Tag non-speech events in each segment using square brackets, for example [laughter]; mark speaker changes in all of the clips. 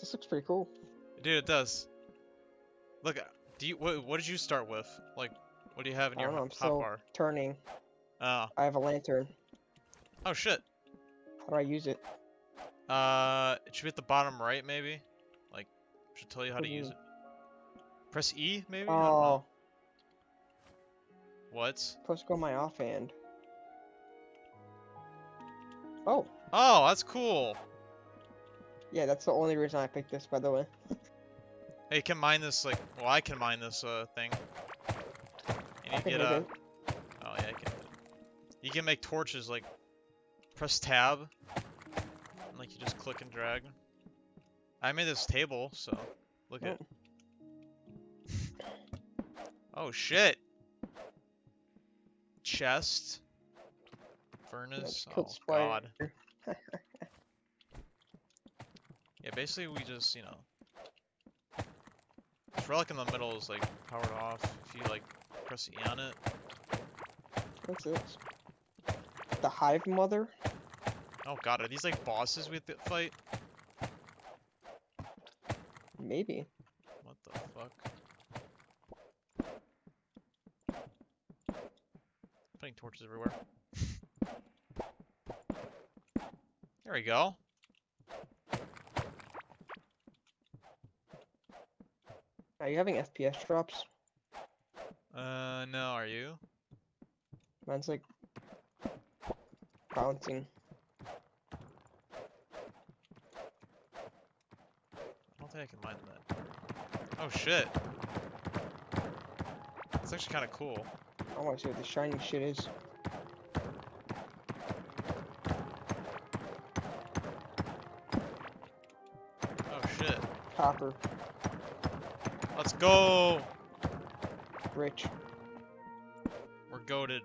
Speaker 1: This looks pretty cool.
Speaker 2: Dude, it does. Look, do you what, what did you start with? Like, what do you have in
Speaker 1: I
Speaker 2: your
Speaker 1: know, I'm
Speaker 2: hot
Speaker 1: still
Speaker 2: bar?
Speaker 1: turning.
Speaker 2: Oh,
Speaker 1: I have a lantern.
Speaker 2: oh shit.
Speaker 1: How do I use it?
Speaker 2: Uh, it should be at the bottom right, maybe. Like, should tell you how to use
Speaker 1: Mhm.
Speaker 2: it. Press E, maybe. I don't know.
Speaker 1: Oh,
Speaker 2: What?
Speaker 1: to go my offhand. Oh,
Speaker 2: Oh, that's cool.
Speaker 1: Yeah, that's the only reason I picked this, by the way. [laughs]
Speaker 2: Hey, you can mine this like. Well, I can mine this uh thing. And
Speaker 1: I
Speaker 2: you
Speaker 1: can
Speaker 2: get
Speaker 1: make
Speaker 2: a. Oh yeah, you can. You can make torches like. Press tab. And like you just click and drag. I made this table, so look at. Oh [laughs] shit. Chest. Furnace. Oh god. [laughs] Basically we just, you know. This relic in the middle is like powered off. If you like press E on it.
Speaker 1: What's it. The Hive Mother?
Speaker 2: Oh god, are these like bosses we have to fight?
Speaker 1: Maybe.
Speaker 2: What the fuck? Putting torches everywhere. [laughs] There we go.
Speaker 1: Are you having FPS drops?
Speaker 2: Uh, no, are you?
Speaker 1: Mine's like bouncing.
Speaker 2: I don't think I can mine that. Oh shit. It's actually kind of cool.
Speaker 1: I want to see what the shiny shit is.
Speaker 2: Oh shit.
Speaker 1: Copper,
Speaker 2: Let's go!
Speaker 1: rich.
Speaker 2: We're goaded.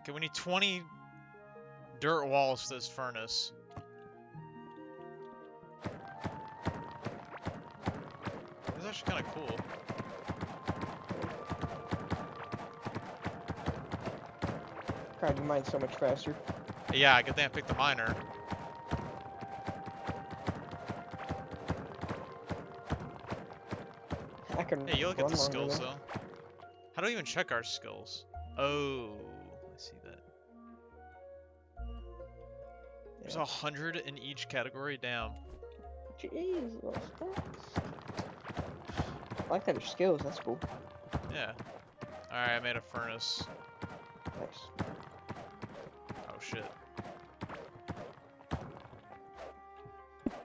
Speaker 2: Okay, we need 20 dirt walls for this furnace. This is actually kind of cool.
Speaker 1: God, you mine so much faster.
Speaker 2: Yeah, good thing I picked the miner.
Speaker 1: Can.
Speaker 2: Hey, you look at the skills though. How do we even check our skills? Oh, I see that. There's a hundred in each category. Damn.
Speaker 1: Jesus. I like that there's skills. That's cool.
Speaker 2: Yeah. All right, I made a furnace.
Speaker 1: Nice.
Speaker 2: Oh shit.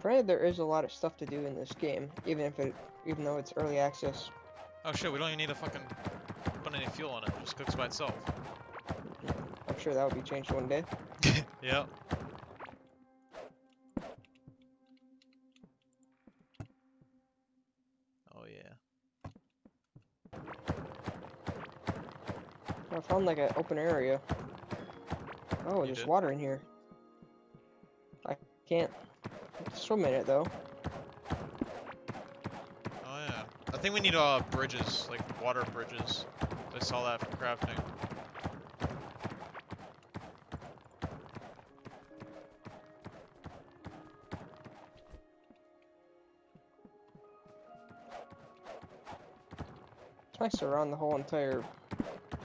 Speaker 1: Granted, there is a lot of stuff to do in this game, even if it, even though it's early access.
Speaker 2: Oh shit, we don't even need to fucking put any fuel on it. It just cooks by itself.
Speaker 1: I'm sure that will be changed one day. [laughs]
Speaker 2: Yep. Oh yeah.
Speaker 1: I found like an open area. Oh,
Speaker 2: You
Speaker 1: there's
Speaker 2: did?
Speaker 1: water in here. I can't swim in it though.
Speaker 2: Oh yeah. I think we need uh bridges, like water bridges. I saw that for crafting.
Speaker 1: It's nice around the whole entire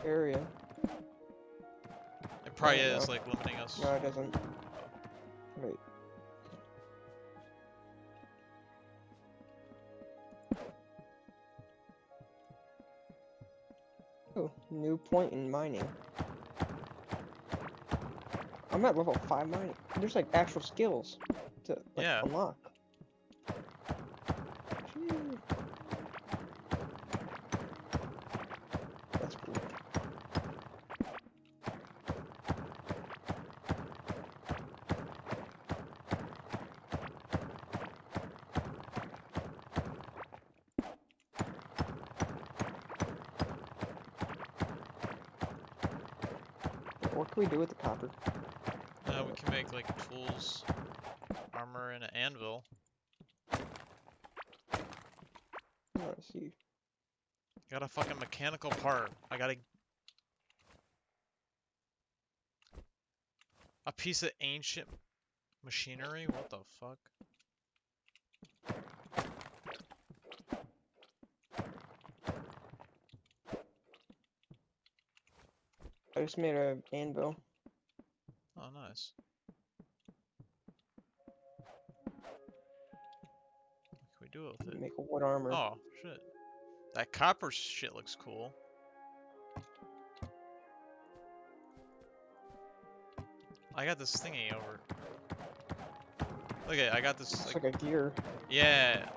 Speaker 1: area.
Speaker 2: It probably is
Speaker 1: no.
Speaker 2: like limiting us.
Speaker 1: No, it doesn't. Point in mining. I'm at level 5 mining. There's like actual skills to like,
Speaker 2: Yeah.
Speaker 1: unlock. That's cool. What can we do with the copper?
Speaker 2: Uh, we can make like tools, armor, and an anvil.
Speaker 1: Let's see.
Speaker 2: Got a fucking mechanical part. I gotta. A piece of ancient Machinery? What the fuck?
Speaker 1: I just made a anvil.
Speaker 2: Oh, nice. What can we do with it?
Speaker 1: Make a wood armor.
Speaker 2: Oh, shit. That copper shit looks cool. I got this thingy over. Look at, I got this.
Speaker 1: it's
Speaker 2: Like,
Speaker 1: like a gear.
Speaker 2: yeah,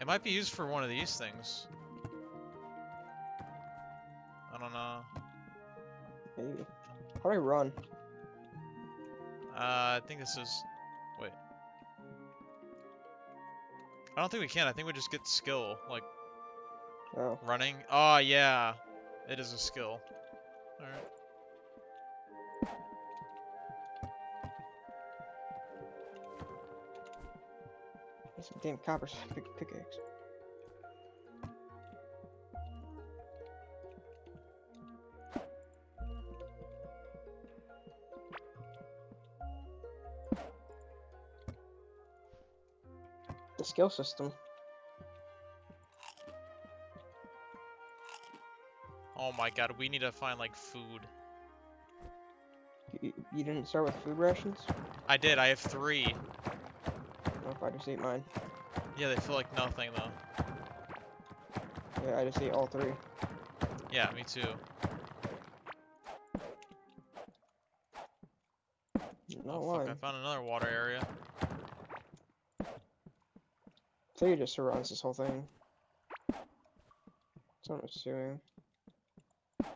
Speaker 2: it might be used for one of these things.
Speaker 1: How do I run?
Speaker 2: Uh, I think this is. Wait. I don't think we can. I think we just get skill, like
Speaker 1: Oh,
Speaker 2: running. Oh yeah, it is a skill. All right.
Speaker 1: some damn copper [laughs] pick pickaxe. Skill system.
Speaker 2: Oh my god, we need to find like food.
Speaker 1: You, you didn't start with food rations?
Speaker 2: I did. I have three.
Speaker 1: If I just ate mine?
Speaker 2: Yeah, they feel like nothing though.
Speaker 1: Yeah, I just ate all three.
Speaker 2: Yeah, me too.
Speaker 1: It just surrounds this whole thing. That's what I'm assuming.
Speaker 2: It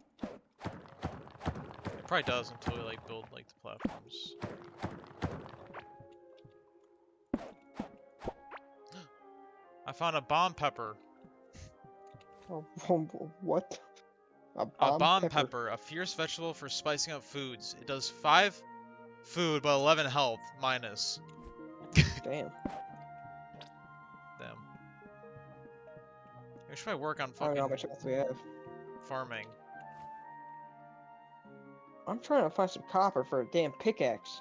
Speaker 2: probably does until we like build like the platforms. [gasps] I found a bomb pepper.
Speaker 1: Oh, what? A bomb,
Speaker 2: a bomb pepper. a fierce vegetable for spicing up foods. It does five food but 11 health minus. [laughs]
Speaker 1: Damn.
Speaker 2: Should probably work on
Speaker 1: I don't know how
Speaker 2: fucking
Speaker 1: much else we have.
Speaker 2: farming.
Speaker 1: I'm trying to find some copper for a damn pickaxe.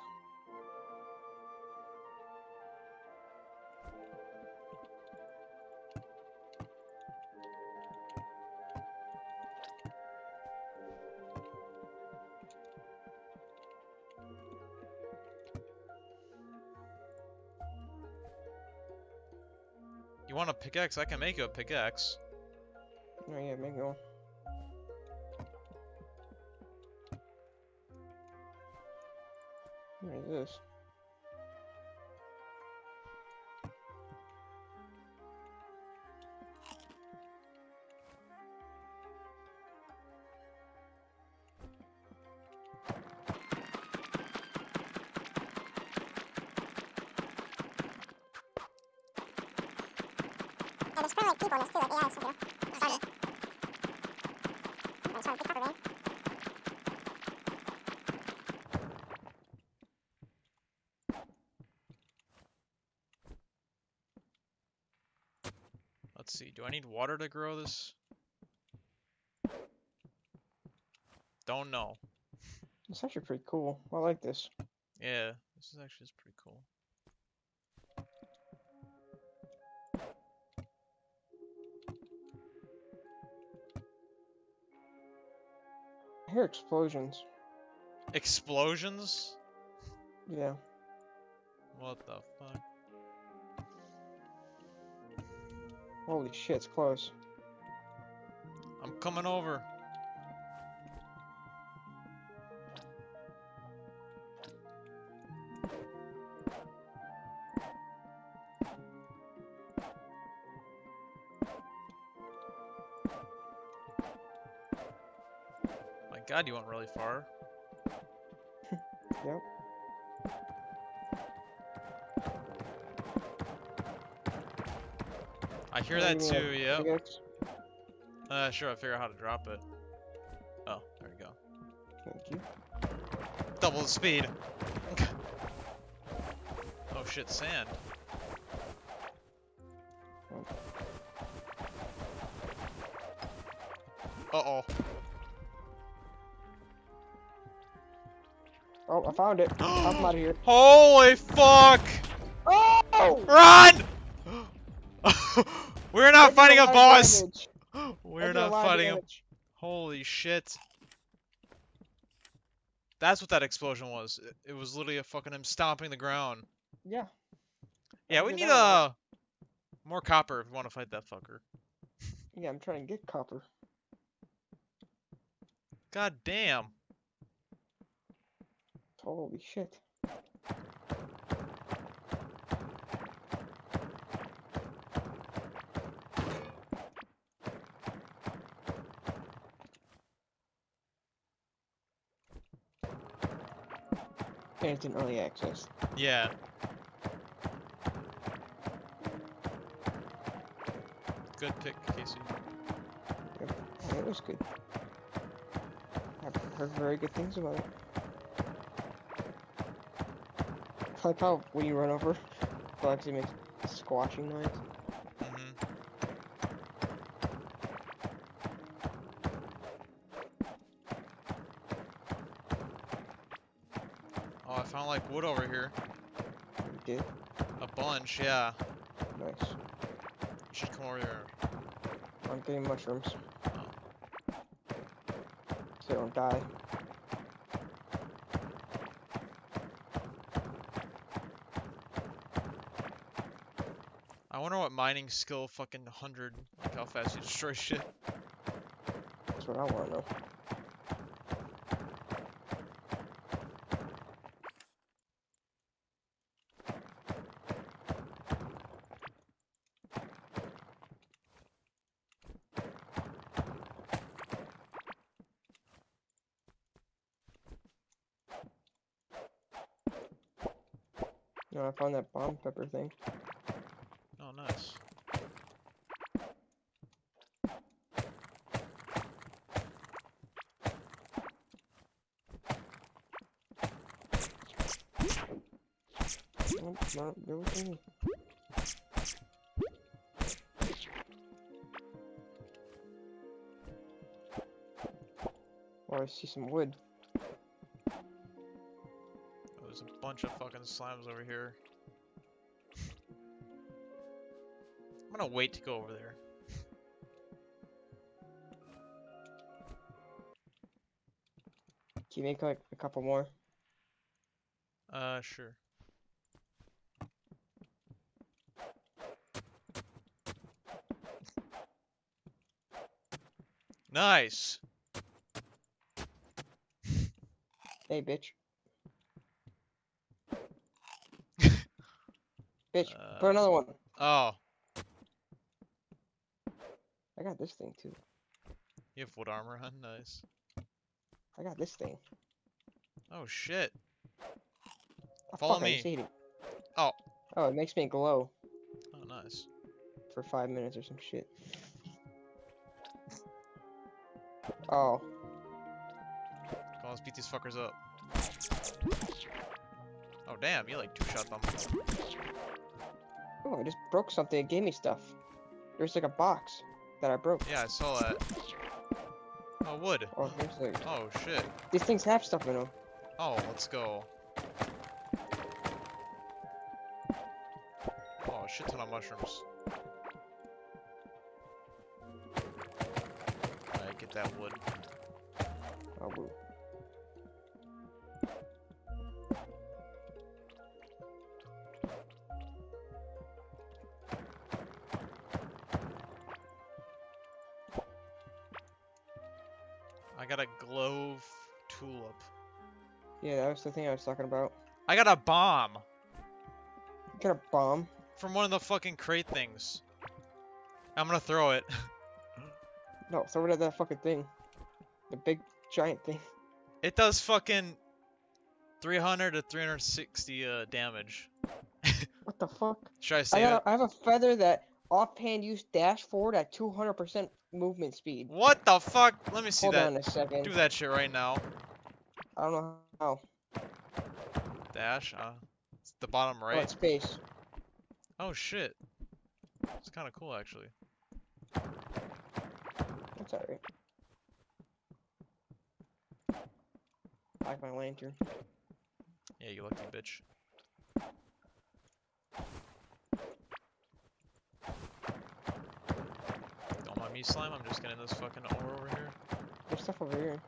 Speaker 2: You want a pickaxe? I can make you a pickaxe.
Speaker 1: Oh yeah, make
Speaker 2: Let's see. Do I need water to grow this? Don't know.
Speaker 1: It's actually pretty cool. I like this.
Speaker 2: Yeah, this is actually pretty cool.
Speaker 1: I hear explosions.
Speaker 2: Explosions?
Speaker 1: Yeah.
Speaker 2: What the fuck?
Speaker 1: Holy shit, it's close.
Speaker 2: I'm coming over. My god, you went really far. [laughs]
Speaker 1: Yep.
Speaker 2: I hear that
Speaker 1: you
Speaker 2: too, yep.
Speaker 1: pickaxe?
Speaker 2: Uh, sure, I'll figure out how to drop it. Oh, there we go.
Speaker 1: Thank you.
Speaker 2: Double the speed. oh shit, sand. Uh oh.
Speaker 1: Oh, I found it. I'm out of here. [gasps]
Speaker 2: Holy fuck!
Speaker 1: Oh!
Speaker 2: Run! We're not fighting a boss!
Speaker 1: damage. [gasps]
Speaker 2: We're not fighting a. Holy shit. That's what that explosion was. It, it was literally a fucking him stomping the ground.
Speaker 1: Yeah.
Speaker 2: Yeah, we need
Speaker 1: that
Speaker 2: uh more copper if we want to fight that fucker.
Speaker 1: Yeah, I'm trying to get copper.
Speaker 2: God damn.
Speaker 1: Holy shit. It's in early access.
Speaker 2: Yeah. Good pick, Casey.
Speaker 1: Yeah, it was good. I've heard very good things about it. I like how when you run over, [laughs] actually makes squashing noise.
Speaker 2: hmm Oh, I found like wood over here.
Speaker 1: You did?
Speaker 2: A bunch, yeah.
Speaker 1: Nice.
Speaker 2: You should come over here.
Speaker 1: I'm getting mushrooms.
Speaker 2: Oh.
Speaker 1: So they don't die.
Speaker 2: I wonder what mining skill fucking 100, like how fast you destroy shit.
Speaker 1: That's what I want to know. I found that bomb pepper thing.
Speaker 2: Oh, nice.
Speaker 1: Nope, not me. Oh, I see some wood.
Speaker 2: Bunch of fucking slimes over here. I'm gonna wait to go over there.
Speaker 1: Can you make like a couple more?
Speaker 2: Uh, sure. Nice.
Speaker 1: Hey, bitch. Bitch, put
Speaker 2: Uh,
Speaker 1: another one.
Speaker 2: Oh,
Speaker 1: I got this thing too.
Speaker 2: you have wood armor, huh? Nice.
Speaker 1: I got this thing.
Speaker 2: Oh shit.
Speaker 1: Oh,
Speaker 2: Follow me. Oh.
Speaker 1: Oh, it makes me glow
Speaker 2: Oh, nice.
Speaker 1: for five minutes or some shit. Oh,
Speaker 2: Come on, let's beat these fuckers up. Oh damn, you like two shot them.
Speaker 1: Oh, I just broke something. It gave me stuff. There's like a box that I broke.
Speaker 2: Yeah, I saw that. Oh, wood.
Speaker 1: Oh, like
Speaker 2: Oh shit.
Speaker 1: these things have stuff in them.
Speaker 2: Oh, let's go. Oh, a shit ton of mushrooms.
Speaker 1: The thing I was talking about.
Speaker 2: I got a bomb
Speaker 1: You got a bomb.
Speaker 2: from one of the fucking crate things. I'm gonna throw it. [laughs]
Speaker 1: No, throw it at that fucking thing. The big giant thing.
Speaker 2: It does fucking 300 to 360 uh, damage. [laughs]
Speaker 1: What the fuck?
Speaker 2: Should I
Speaker 1: say
Speaker 2: I,
Speaker 1: got
Speaker 2: it?
Speaker 1: a, I have a feather that offhand use dash forward at 200% movement speed.
Speaker 2: What the fuck? Let me see
Speaker 1: Hold
Speaker 2: that.
Speaker 1: on a second.
Speaker 2: Do that shit right now.
Speaker 1: I don't know how.
Speaker 2: Dash. Uh, it's the bottom
Speaker 1: Oh,
Speaker 2: right.
Speaker 1: it's space.
Speaker 2: Oh shit. It's kind of cool actually.
Speaker 1: That's alright. I like my lantern.
Speaker 2: Yeah, you lucky bitch. Don't mind me, slime. I'm just getting this fucking ore over here.
Speaker 1: There's stuff over here.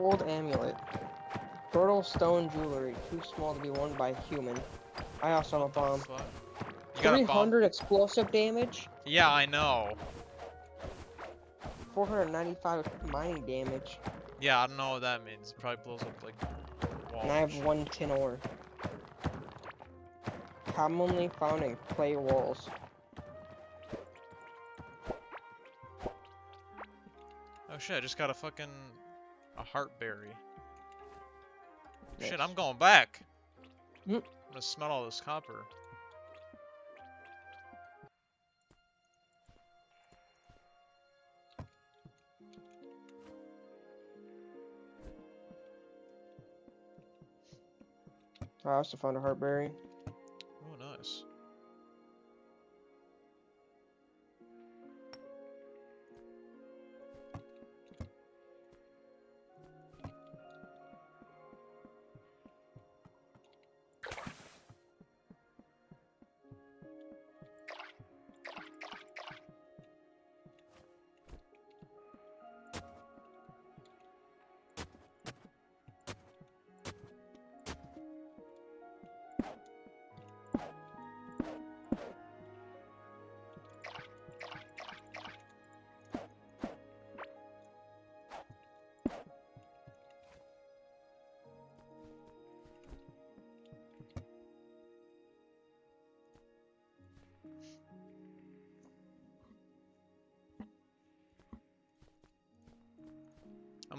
Speaker 1: Old amulet. Brittle stone jewelry, too small to be worn by a human. I also have a bomb.
Speaker 2: You got a bomb?
Speaker 1: 300 explosive damage,
Speaker 2: Yeah, I know.
Speaker 1: 495 mining damage,
Speaker 2: Yeah, I don't know what that means. It probably blows up like walls.
Speaker 1: and I have one tin ore. Commonly found in clay walls.
Speaker 2: Oh shit, I just got a fucking a heartberry. Shit, I'm going back.
Speaker 1: Mm.
Speaker 2: I'm gonna smell all this copper.
Speaker 1: I also found a heartberry.
Speaker 2: Oh, nice.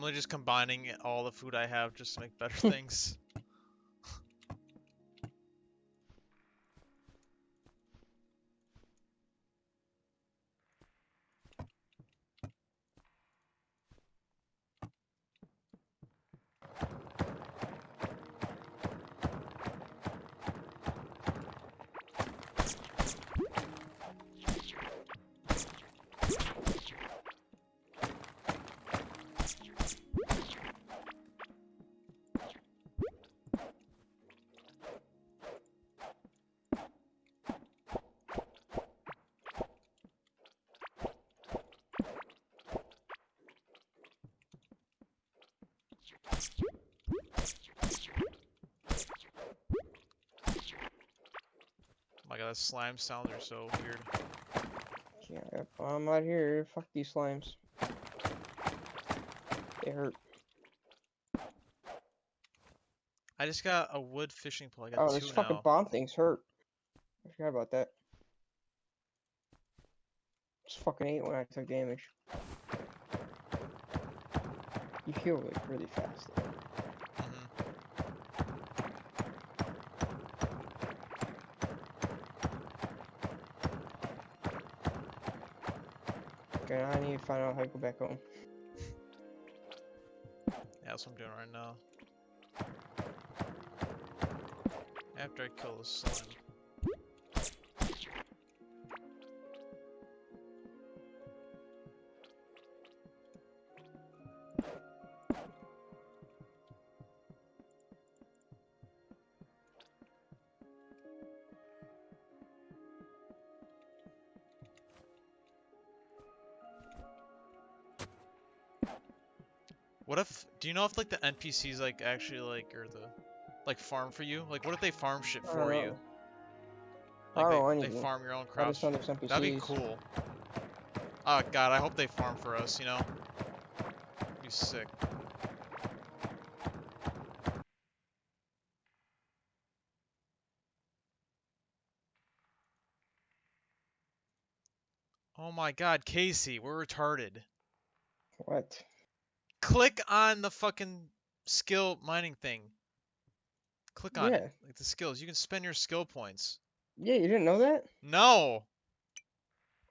Speaker 2: I'm really just combining all the food I have just to make better [laughs] things. Oh my god, that slime sounds are so weird.
Speaker 1: Yeah, I'm out here. Fuck these slimes. They hurt.
Speaker 2: I just got a wood fishing pole. I got
Speaker 1: Oh, this fucking
Speaker 2: now.
Speaker 1: bomb things hurt. I forgot about that. Just fucking ate when I took damage. You heal like really fast. though.
Speaker 2: Mhm.
Speaker 1: Okay, I need to find out how to go back home.
Speaker 2: Yeah, [laughs] that's what I'm doing right now. After I kill the slime. What if, do you know if like the NPCs like actually like, or the, like farm for you? Like what if they farm shit
Speaker 1: I
Speaker 2: for you?
Speaker 1: Uh, I
Speaker 2: Like
Speaker 1: don't know
Speaker 2: they, they farm your own
Speaker 1: I
Speaker 2: crops? That'd be cool. Oh god, I hope they farm for us, you know? Be sick. Oh my god, Casey, we're retarded.
Speaker 1: What?
Speaker 2: Click on the fucking skill mining thing. Click on
Speaker 1: Yeah.
Speaker 2: it. Like the skills. You can spend your skill points.
Speaker 1: Yeah, you didn't know that?
Speaker 2: No!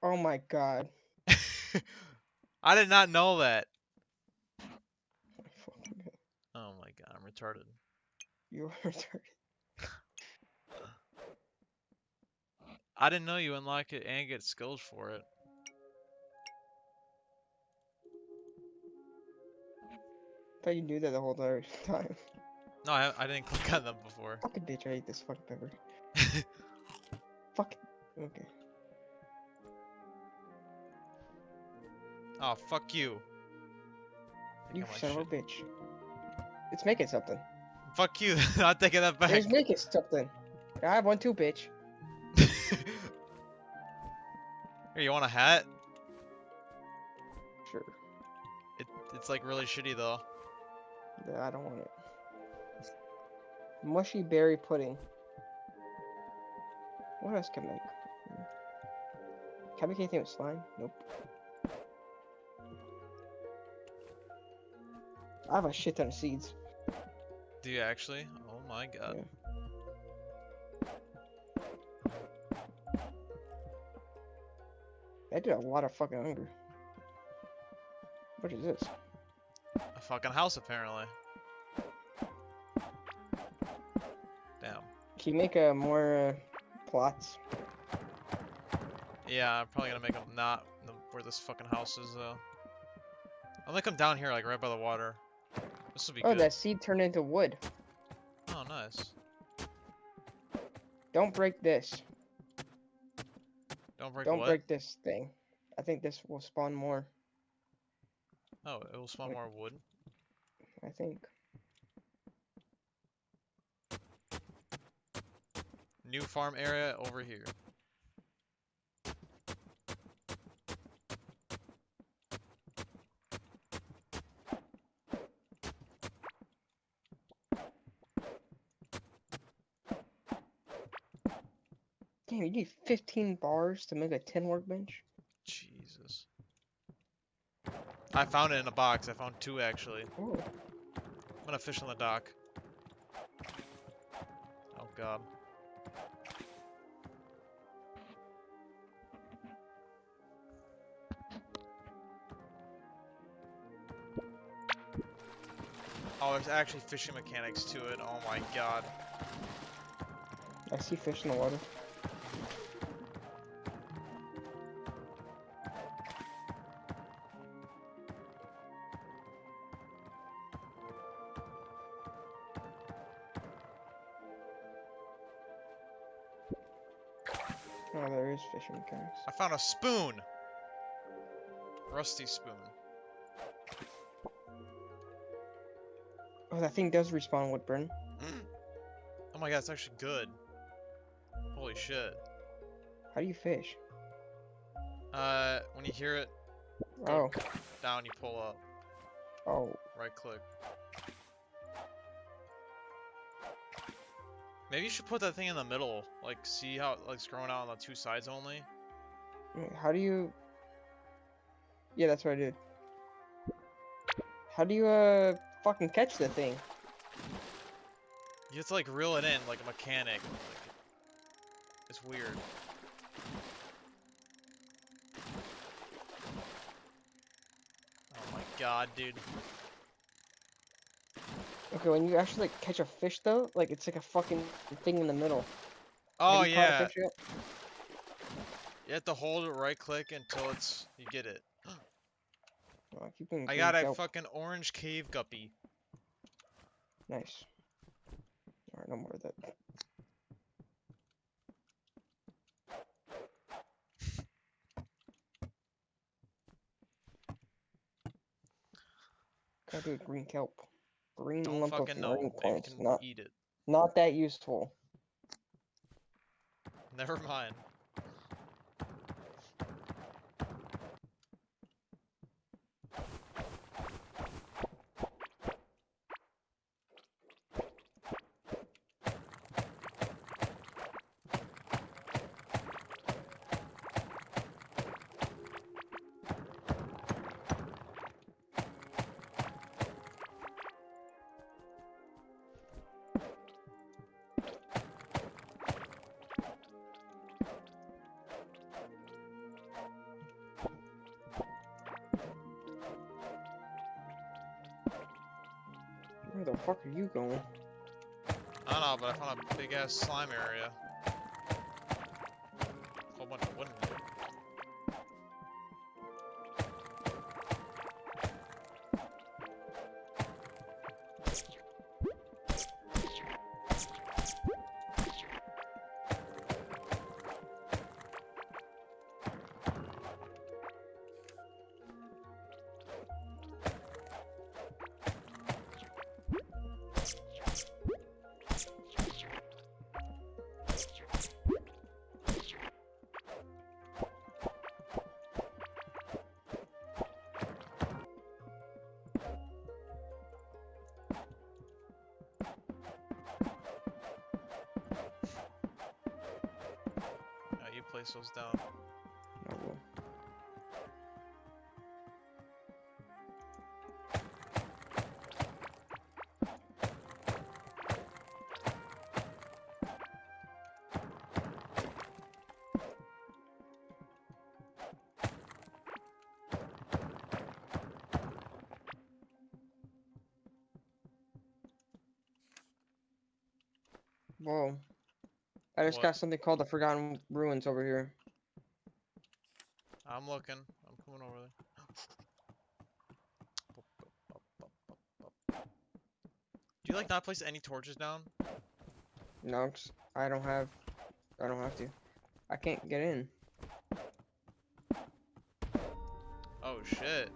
Speaker 1: Oh my god. [laughs]
Speaker 2: I did not know that. [laughs] Oh my god, I'm retarded.
Speaker 1: You are [laughs] retarded.
Speaker 2: I didn't know you unlock it and get skills for it.
Speaker 1: Thought you knew that the whole [laughs] time.
Speaker 2: No, I, I didn't click on them before.
Speaker 1: Fucking bitch, I hate this fucking pepper. [laughs] Fuck. Okay.
Speaker 2: oh, fuck you.
Speaker 1: You son of a bitch. It's making something.
Speaker 2: Fuck you. not taking that back.
Speaker 1: It's making something. I have one too, bitch. [laughs]
Speaker 2: Here, you want a hat?
Speaker 1: Sure.
Speaker 2: It, it's like really shitty though.
Speaker 1: Yeah, I don't want it. Mushy berry pudding. What else can I make? Can I make anything with slime? Nope. I have a shit ton of seeds.
Speaker 2: Do you actually? Oh my god.
Speaker 1: I did a lot of fucking hunger. What is this?
Speaker 2: A fucking house apparently. Damn.
Speaker 1: Can you make uh, more uh, plots?
Speaker 2: Yeah, I'm probably gonna make them not where this fucking house is though. I'll make them down here, like right by the water. This will be
Speaker 1: Oh,
Speaker 2: good.
Speaker 1: that seed turned into wood.
Speaker 2: Oh, nice.
Speaker 1: Don't break this.
Speaker 2: Don't break
Speaker 1: Don't
Speaker 2: what?
Speaker 1: break this thing. I think this will spawn more.
Speaker 2: Oh, it will spawn more wood.
Speaker 1: I think.
Speaker 2: New farm area over here.
Speaker 1: Damn, you need 15 bars to make a 10 workbench?
Speaker 2: Jesus. I found it in a box. I found two actually.
Speaker 1: Oh,
Speaker 2: I'm gonna fish on the dock. Oh god. Oh, there's actually fishing mechanics to it. Oh my god.
Speaker 1: I see fish in the water. There is fishing mechanics.
Speaker 2: I found a spoon! Rusty spoon.
Speaker 1: Oh, that thing does respawn Woodburn.
Speaker 2: Oh my god, it's actually good. Holy shit.
Speaker 1: How do you fish?
Speaker 2: Uh, when you hear it
Speaker 1: Oh,
Speaker 2: down, you pull up.
Speaker 1: oh,
Speaker 2: Right click. Maybe you should put that thing in the middle. Like, see how like, it's growing out on the two sides only?
Speaker 1: how do you? Yeah, that's what I did. How do you uh fucking catch the thing?
Speaker 2: You have to, like, reel it in like a mechanic. Like, it's weird. Oh my god, dude.
Speaker 1: Okay, when you actually like catch a fish though, like it's like a fucking thing in the middle.
Speaker 2: Oh
Speaker 1: you caught a
Speaker 2: yeah, you have to hold it right click until it's, you get it. [gasps]
Speaker 1: Oh, you
Speaker 2: I got a
Speaker 1: kelp.
Speaker 2: fucking orange cave guppy.
Speaker 1: Nice. Alright, no more of that. Gotta do a green kelp. Green
Speaker 2: Don't
Speaker 1: lump
Speaker 2: fucking
Speaker 1: of
Speaker 2: know
Speaker 1: marine plants. Not
Speaker 2: eat it.
Speaker 1: not that useful.
Speaker 2: Never mind.
Speaker 1: Are you going?
Speaker 2: I don't know, but I found a big ass slime area. Place those down.
Speaker 1: No, well. Whoa. I just
Speaker 2: What?
Speaker 1: got something called the Forgotten Ruins over here.
Speaker 2: I'm looking. I'm coming over there. Do you like not place any torches down?
Speaker 1: No, I don't have. I don't have to. I can't get in.
Speaker 2: Oh shit.